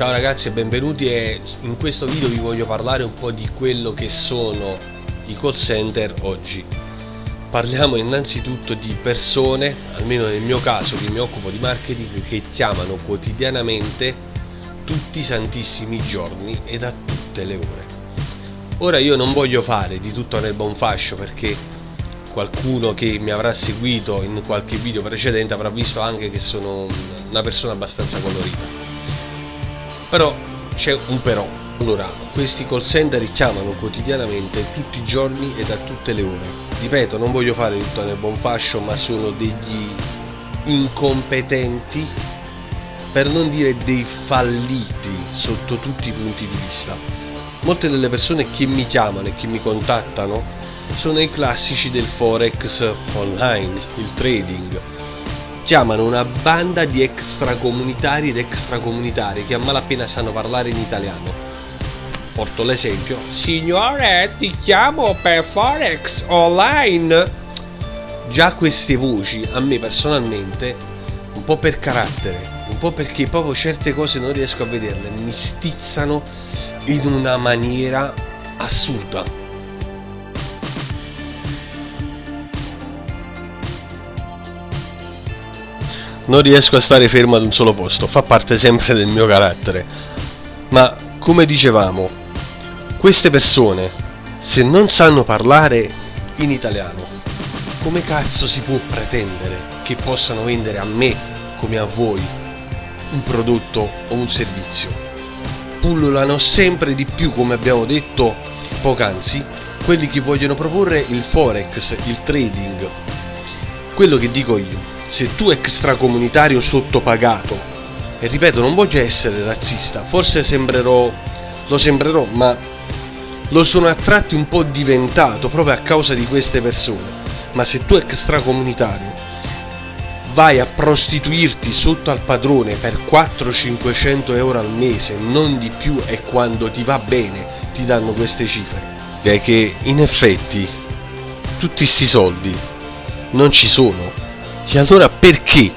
Ciao ragazzi e benvenuti e in questo video vi voglio parlare un po' di quello che sono i call center oggi. Parliamo innanzitutto di persone, almeno nel mio caso che mi occupo di marketing, che chiamano quotidianamente tutti i santissimi giorni e da tutte le ore. Ora io non voglio fare di tutto nel buon fascio perché qualcuno che mi avrà seguito in qualche video precedente avrà visto anche che sono una persona abbastanza colorita però c'è un però. Allora questi call center chiamano quotidianamente tutti i giorni e da tutte le ore. Ripeto non voglio fare tutto nel buon fascio ma sono degli incompetenti per non dire dei falliti sotto tutti i punti di vista. Molte delle persone che mi chiamano e che mi contattano sono i classici del forex online il trading chiamano una banda di extracomunitari ed extracomunitari che a malapena sanno parlare in italiano. Porto l'esempio. Signore, ti chiamo per Forex online. Già queste voci, a me personalmente, un po' per carattere, un po' perché proprio certe cose non riesco a vederle, mi stizzano in una maniera assurda. Non riesco a stare fermo ad un solo posto, fa parte sempre del mio carattere. Ma come dicevamo, queste persone, se non sanno parlare in italiano, come cazzo si può pretendere che possano vendere a me come a voi un prodotto o un servizio? Pullulano sempre di più, come abbiamo detto poc'anzi, quelli che vogliono proporre il forex, il trading, quello che dico io se tu extracomunitario sottopagato, e ripeto non voglio essere razzista, forse sembrerò, lo sembrerò, ma lo sono a tratti un po' diventato proprio a causa di queste persone, ma se tu extracomunitario vai a prostituirti sotto al padrone per 400-500 euro al mese, non di più e quando ti va bene ti danno queste cifre. È che in effetti tutti questi soldi non ci sono e allora perché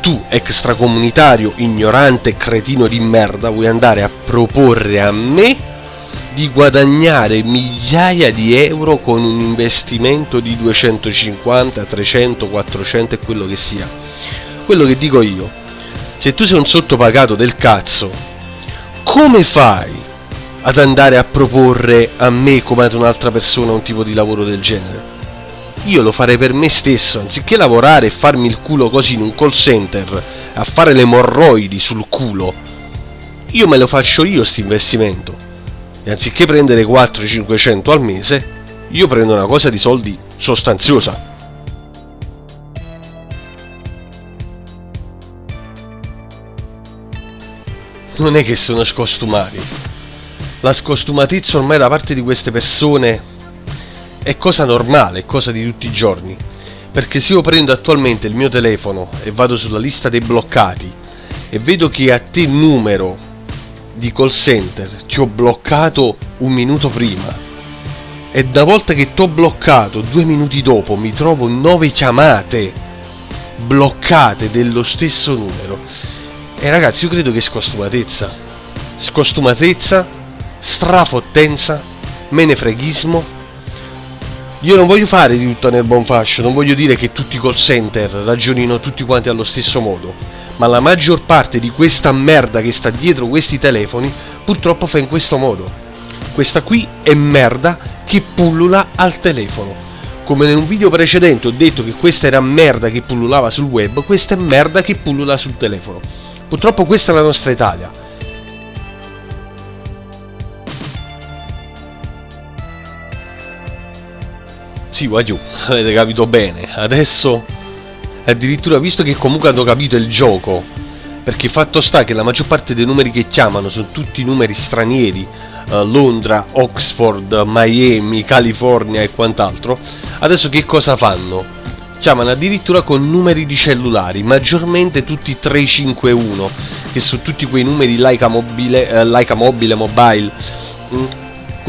tu, extracomunitario, ignorante, cretino di merda, vuoi andare a proporre a me di guadagnare migliaia di euro con un investimento di 250, 300, 400 e quello che sia? Quello che dico io, se tu sei un sottopagato del cazzo, come fai ad andare a proporre a me come ad un'altra persona un tipo di lavoro del genere? Io lo farei per me stesso, anziché lavorare e farmi il culo così in un call center, a fare le morroidi sul culo, io me lo faccio io questo investimento. E anziché prendere 400-500 al mese, io prendo una cosa di soldi sostanziosa. Non è che sono scostumati. La scostumatezza ormai da parte di queste persone è cosa normale, è cosa di tutti i giorni. Perché se io prendo attualmente il mio telefono e vado sulla lista dei bloccati e vedo che a te numero di call center ti ho bloccato un minuto prima e da volta che ti ho bloccato due minuti dopo mi trovo nove chiamate bloccate dello stesso numero e ragazzi io credo che scostumatezza scostumatezza strafottenza menefreghismo io non voglio fare di tutto nel buon fascio, non voglio dire che tutti i call center ragionino tutti quanti allo stesso modo, ma la maggior parte di questa merda che sta dietro questi telefoni purtroppo fa in questo modo. Questa qui è merda che pullula al telefono. Come in un video precedente ho detto che questa era merda che pullulava sul web, questa è merda che pullula sul telefono. Purtroppo questa è la nostra Italia Sì, Wagyu, avete capito bene. Adesso, addirittura, visto che comunque hanno capito il gioco, perché fatto sta che la maggior parte dei numeri che chiamano sono tutti numeri stranieri, uh, Londra, Oxford, Miami, California e quant'altro, adesso che cosa fanno? Chiamano addirittura con numeri di cellulari, maggiormente tutti 351, che sono tutti quei numeri Leica mobile, uh, Leica mobile, mobile, mm,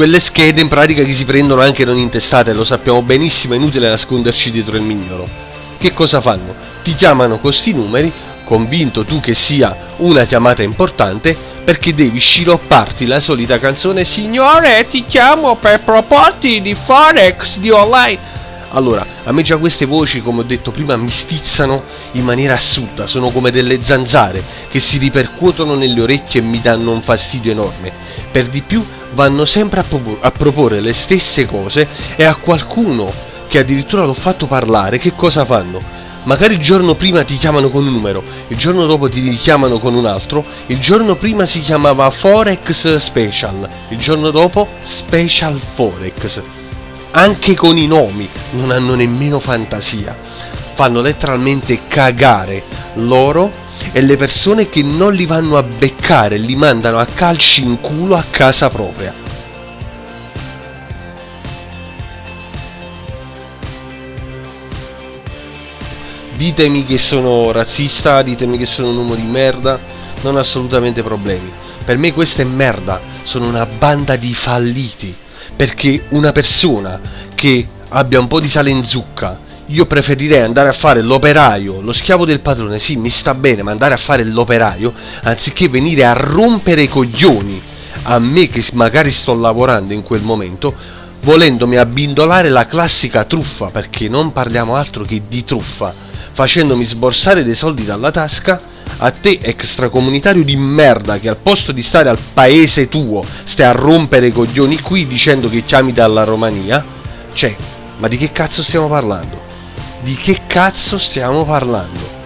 quelle schede in pratica che si prendono anche non intestate, lo sappiamo benissimo, è inutile nasconderci dietro il mignolo. Che cosa fanno? Ti chiamano questi numeri, convinto tu che sia una chiamata importante, perché devi sciropparti la solita canzone Signore ti chiamo per proporti di Forex di online allora, a me già queste voci, come ho detto prima, mi stizzano in maniera assurda, sono come delle zanzare che si ripercuotono nelle orecchie e mi danno un fastidio enorme. Per di più vanno sempre a, propor- a proporre le stesse cose e a qualcuno che addirittura l'ho fatto parlare, che cosa fanno? Magari il giorno prima ti chiamano con un numero, il giorno dopo ti richiamano con un altro, il giorno prima si chiamava Forex Special, il giorno dopo Special Forex anche con i nomi non hanno nemmeno fantasia. Fanno letteralmente cagare loro e le persone che non li vanno a beccare, li mandano a calci in culo a casa propria. Ditemi che sono razzista, ditemi che sono un uomo di merda, non ho assolutamente problemi. Per me questa è merda, sono una banda di falliti perché una persona che abbia un po' di sale in zucca io preferirei andare a fare l'operaio, lo schiavo del padrone, sì, mi sta bene, ma andare a fare l'operaio anziché venire a rompere i coglioni a me che magari sto lavorando in quel momento, volendomi abbindolare la classica truffa, perché non parliamo altro che di truffa, facendomi sborsare dei soldi dalla tasca a te extracomunitario di merda che al posto di stare al paese tuo stai a rompere i coglioni qui dicendo che chiami dalla Romania, cioè, ma di che cazzo stiamo parlando? Di che cazzo stiamo parlando?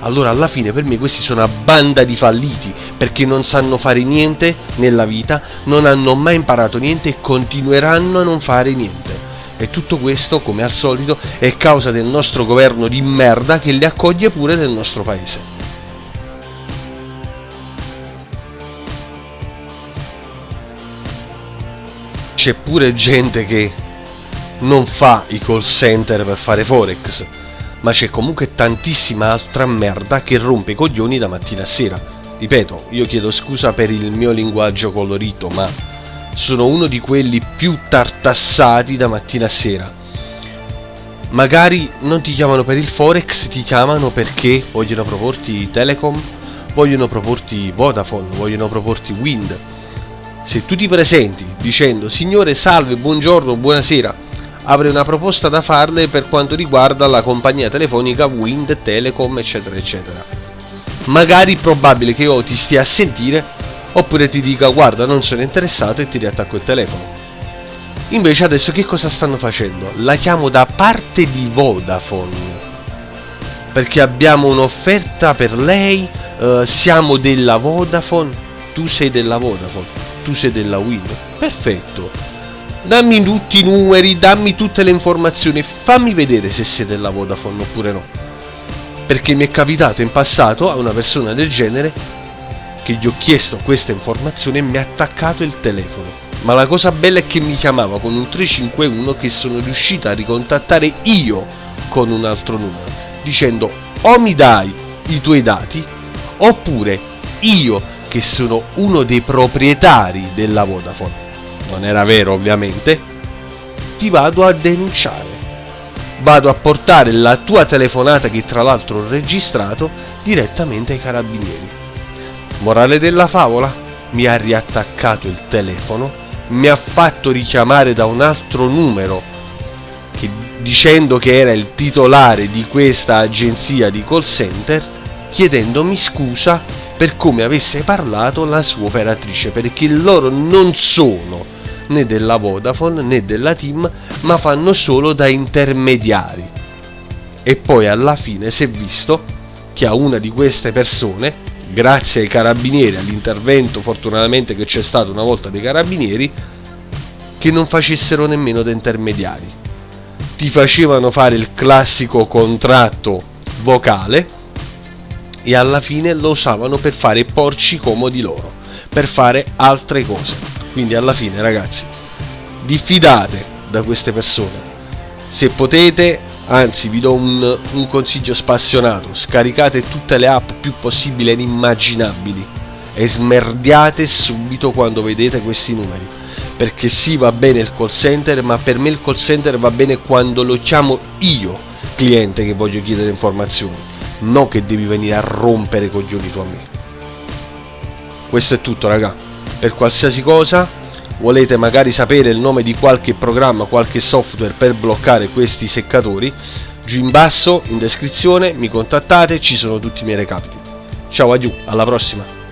Allora alla fine per me questi sono una banda di falliti perché non sanno fare niente nella vita, non hanno mai imparato niente e continueranno a non fare niente. E tutto questo, come al solito, è causa del nostro governo di merda che li accoglie pure nel nostro paese. C'è pure gente che non fa i call center per fare forex, ma c'è comunque tantissima altra merda che rompe i coglioni da mattina a sera. Ripeto, io chiedo scusa per il mio linguaggio colorito, ma sono uno di quelli più tartassati da mattina a sera. Magari non ti chiamano per il forex, ti chiamano perché vogliono proporti Telecom, vogliono proporti Vodafone, vogliono proporti Wind se tu ti presenti dicendo signore salve, buongiorno, buonasera, avrei una proposta da farle per quanto riguarda la compagnia telefonica Wind, Telecom, eccetera, eccetera. Magari è probabile che io ti stia a sentire oppure ti dica guarda non sono interessato e ti riattacco il telefono. Invece adesso che cosa stanno facendo? La chiamo da parte di Vodafone perché abbiamo un'offerta per lei, uh, siamo della Vodafone, tu sei della Vodafone tu sei della Win. Perfetto. Dammi tutti i numeri, dammi tutte le informazioni, fammi vedere se sei della Vodafone oppure no. Perché mi è capitato in passato a una persona del genere che gli ho chiesto questa informazione e mi ha attaccato il telefono. Ma la cosa bella è che mi chiamava con un 351 che sono riuscita a ricontattare io con un altro numero, dicendo o mi dai i tuoi dati oppure io che sono uno dei proprietari della Vodafone, non era vero ovviamente, ti vado a denunciare. Vado a portare la tua telefonata che tra l'altro ho registrato direttamente ai carabinieri. Morale della favola? Mi ha riattaccato il telefono, mi ha fatto richiamare da un altro numero che, dicendo che era il titolare di questa agenzia di call center, chiedendomi scusa per come avesse parlato la sua operatrice, perché loro non sono né della Vodafone né della Team, ma fanno solo da intermediari. E poi alla fine si è visto che a una di queste persone, grazie ai carabinieri, all'intervento fortunatamente che c'è stato una volta dei carabinieri, che non facessero nemmeno da intermediari. Ti facevano fare il classico contratto vocale e alla fine lo usavano per fare porci comodi loro, per fare altre cose. Quindi alla fine ragazzi, diffidate da queste persone. Se potete, anzi vi do un, un consiglio spassionato, scaricate tutte le app più possibili e inimmaginabili e smerdiate subito quando vedete questi numeri. Perché sì va bene il call center, ma per me il call center va bene quando lo chiamo io, cliente che voglio chiedere informazioni non che devi venire a rompere coglioni tu a me. Questo è tutto raga. Per qualsiasi cosa volete magari sapere il nome di qualche programma, qualche software per bloccare questi seccatori, giù in basso in descrizione mi contattate, ci sono tutti i miei recapiti. Ciao, adieu, alla prossima!